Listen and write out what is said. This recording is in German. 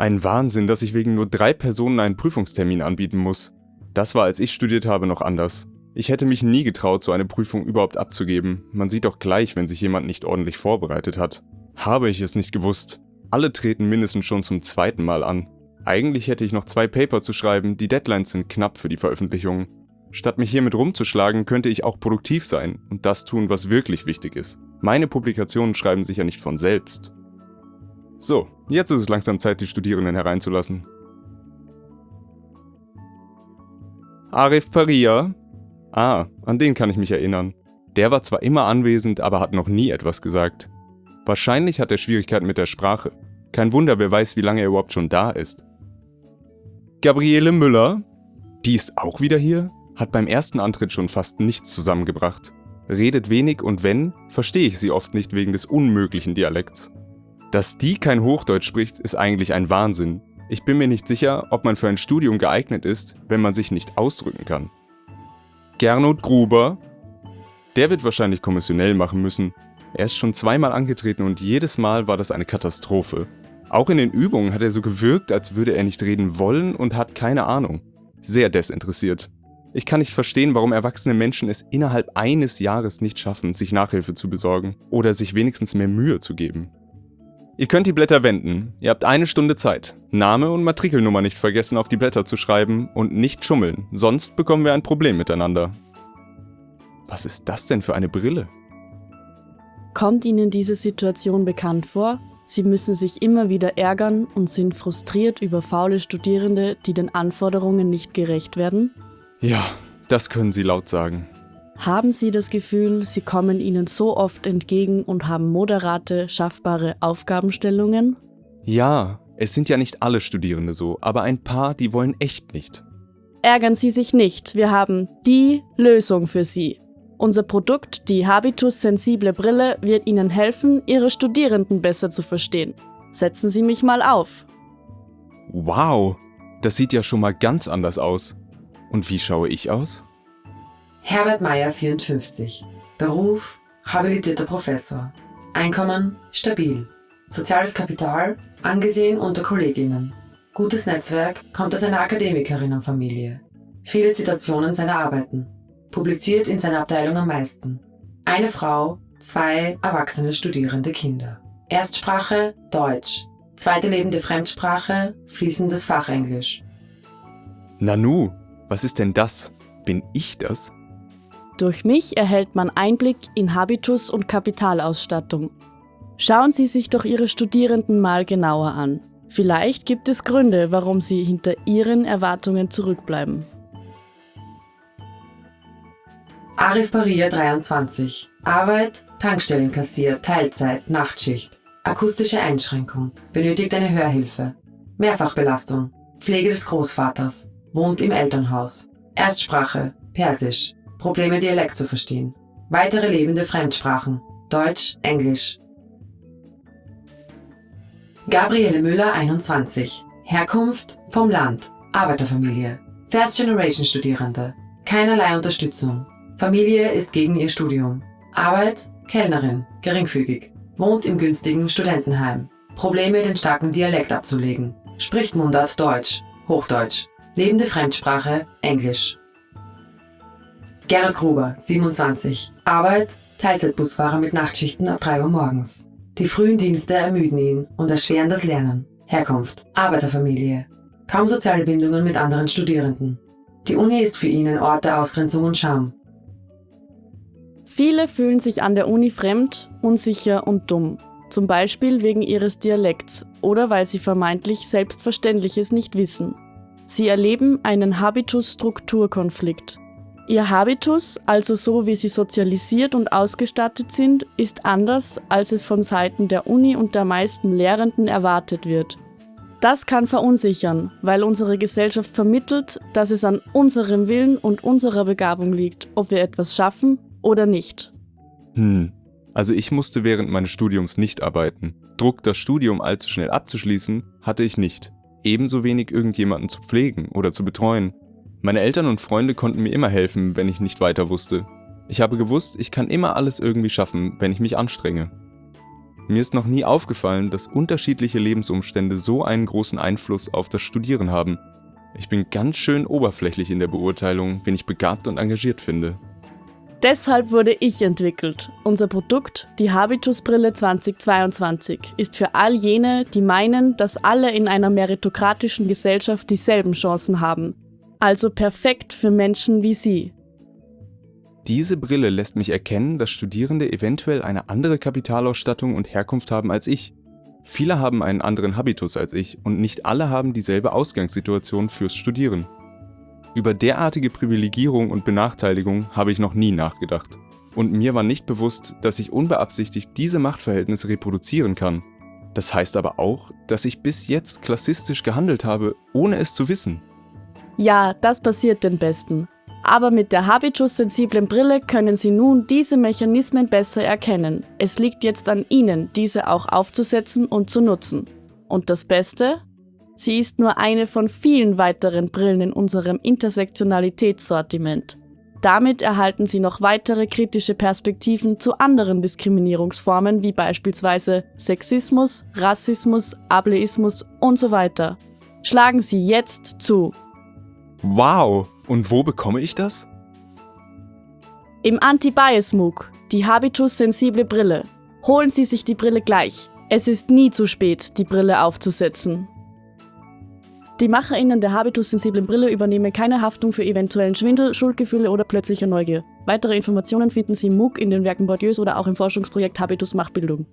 Ein Wahnsinn, dass ich wegen nur drei Personen einen Prüfungstermin anbieten muss. Das war, als ich studiert habe, noch anders. Ich hätte mich nie getraut, so eine Prüfung überhaupt abzugeben. Man sieht doch gleich, wenn sich jemand nicht ordentlich vorbereitet hat. Habe ich es nicht gewusst. Alle treten mindestens schon zum zweiten Mal an. Eigentlich hätte ich noch zwei Paper zu schreiben, die Deadlines sind knapp für die Veröffentlichung. Statt mich hiermit rumzuschlagen, könnte ich auch produktiv sein und das tun, was wirklich wichtig ist. Meine Publikationen schreiben sich ja nicht von selbst. So, jetzt ist es langsam Zeit, die Studierenden hereinzulassen. Arif Paria, Ah, an den kann ich mich erinnern. Der war zwar immer anwesend, aber hat noch nie etwas gesagt. Wahrscheinlich hat er Schwierigkeiten mit der Sprache. Kein Wunder, wer weiß, wie lange er überhaupt schon da ist. Gabriele Müller? Die ist auch wieder hier? Hat beim ersten Antritt schon fast nichts zusammengebracht. Redet wenig und wenn, verstehe ich sie oft nicht wegen des unmöglichen Dialekts. Dass die kein Hochdeutsch spricht, ist eigentlich ein Wahnsinn. Ich bin mir nicht sicher, ob man für ein Studium geeignet ist, wenn man sich nicht ausdrücken kann. Gernot Gruber. Der wird wahrscheinlich kommissionell machen müssen. Er ist schon zweimal angetreten und jedes Mal war das eine Katastrophe. Auch in den Übungen hat er so gewirkt, als würde er nicht reden wollen und hat keine Ahnung. Sehr desinteressiert. Ich kann nicht verstehen, warum erwachsene Menschen es innerhalb eines Jahres nicht schaffen, sich Nachhilfe zu besorgen oder sich wenigstens mehr Mühe zu geben. Ihr könnt die Blätter wenden. Ihr habt eine Stunde Zeit. Name und Matrikelnummer nicht vergessen auf die Blätter zu schreiben und nicht schummeln, sonst bekommen wir ein Problem miteinander. Was ist das denn für eine Brille? Kommt Ihnen diese Situation bekannt vor? Sie müssen sich immer wieder ärgern und sind frustriert über faule Studierende, die den Anforderungen nicht gerecht werden? Ja, das können Sie laut sagen. Haben Sie das Gefühl, Sie kommen Ihnen so oft entgegen und haben moderate, schaffbare Aufgabenstellungen? Ja, es sind ja nicht alle Studierende so, aber ein paar, die wollen echt nicht. Ärgern Sie sich nicht, wir haben die Lösung für Sie. Unser Produkt, die Habitus Sensible Brille, wird Ihnen helfen, Ihre Studierenden besser zu verstehen. Setzen Sie mich mal auf. Wow, das sieht ja schon mal ganz anders aus. Und wie schaue ich aus? Herbert Meyer 54. Beruf habilitierter Professor. Einkommen stabil. Soziales Kapital angesehen unter Kolleginnen. Gutes Netzwerk kommt aus einer Akademikerinnenfamilie. Viele Zitationen seiner Arbeiten. Publiziert in seiner Abteilung am meisten. Eine Frau, zwei erwachsene studierende Kinder. Erstsprache Deutsch. Zweite lebende Fremdsprache fließendes Fachenglisch. Nanu, was ist denn das? Bin ich das? Durch mich erhält man Einblick in Habitus und Kapitalausstattung. Schauen Sie sich doch Ihre Studierenden mal genauer an. Vielleicht gibt es Gründe, warum sie hinter Ihren Erwartungen zurückbleiben. Arif Paria 23. Arbeit, Tankstellenkassier, Teilzeit, Nachtschicht. Akustische Einschränkung. Benötigt eine Hörhilfe. Mehrfachbelastung. Pflege des Großvaters. Wohnt im Elternhaus. Erstsprache. Persisch. Probleme Dialekt zu verstehen. Weitere lebende Fremdsprachen. Deutsch, Englisch. Gabriele Müller 21. Herkunft vom Land. Arbeiterfamilie. First Generation Studierende. Keinerlei Unterstützung. Familie ist gegen ihr Studium. Arbeit, Kellnerin, geringfügig. Wohnt im günstigen Studentenheim. Probleme, den starken Dialekt abzulegen. Spricht Mundart Deutsch, Hochdeutsch. Lebende Fremdsprache, Englisch. Gernot Gruber, 27. Arbeit, Teilzeitbusfahrer mit Nachtschichten ab 3 Uhr morgens. Die frühen Dienste ermüden ihn und erschweren das Lernen. Herkunft, Arbeiterfamilie. Kaum soziale Bindungen mit anderen Studierenden. Die Uni ist für ihn ein Ort der Ausgrenzung und Scham. Viele fühlen sich an der Uni fremd, unsicher und dumm. Zum Beispiel wegen ihres Dialekts oder weil sie vermeintlich Selbstverständliches nicht wissen. Sie erleben einen Habitus-Strukturkonflikt. Ihr Habitus, also so wie sie sozialisiert und ausgestattet sind, ist anders, als es von Seiten der Uni und der meisten Lehrenden erwartet wird. Das kann verunsichern, weil unsere Gesellschaft vermittelt, dass es an unserem Willen und unserer Begabung liegt, ob wir etwas schaffen oder nicht. Hm, also ich musste während meines Studiums nicht arbeiten. Druck, das Studium allzu schnell abzuschließen, hatte ich nicht. Ebenso wenig irgendjemanden zu pflegen oder zu betreuen. Meine Eltern und Freunde konnten mir immer helfen, wenn ich nicht weiter wusste. Ich habe gewusst, ich kann immer alles irgendwie schaffen, wenn ich mich anstrenge. Mir ist noch nie aufgefallen, dass unterschiedliche Lebensumstände so einen großen Einfluss auf das Studieren haben. Ich bin ganz schön oberflächlich in der Beurteilung, wen ich begabt und engagiert finde. Deshalb wurde ich entwickelt. Unser Produkt, die Habitusbrille 2022, ist für all jene, die meinen, dass alle in einer meritokratischen Gesellschaft dieselben Chancen haben. Also perfekt für Menschen wie Sie. Diese Brille lässt mich erkennen, dass Studierende eventuell eine andere Kapitalausstattung und Herkunft haben als ich. Viele haben einen anderen Habitus als ich und nicht alle haben dieselbe Ausgangssituation fürs Studieren. Über derartige Privilegierung und Benachteiligung habe ich noch nie nachgedacht. Und mir war nicht bewusst, dass ich unbeabsichtigt diese Machtverhältnisse reproduzieren kann. Das heißt aber auch, dass ich bis jetzt klassistisch gehandelt habe, ohne es zu wissen. Ja, das passiert den Besten. Aber mit der Habitus-sensiblen Brille können Sie nun diese Mechanismen besser erkennen. Es liegt jetzt an Ihnen, diese auch aufzusetzen und zu nutzen. Und das Beste? Sie ist nur eine von vielen weiteren Brillen in unserem Intersektionalitätssortiment. Damit erhalten Sie noch weitere kritische Perspektiven zu anderen Diskriminierungsformen wie beispielsweise Sexismus, Rassismus, Ableismus und so weiter. Schlagen Sie jetzt zu. Wow! Und wo bekomme ich das? Im Anti-Bias-MOOC, die Habitus-sensible Brille. Holen Sie sich die Brille gleich. Es ist nie zu spät, die Brille aufzusetzen. Die MacherInnen der Habitus-sensiblen Brille übernehmen keine Haftung für eventuellen Schwindel, Schuldgefühle oder plötzliche Neugier. Weitere Informationen finden Sie im MOOC, in den Werken Bourdieu's oder auch im Forschungsprojekt Habitus Machtbildung.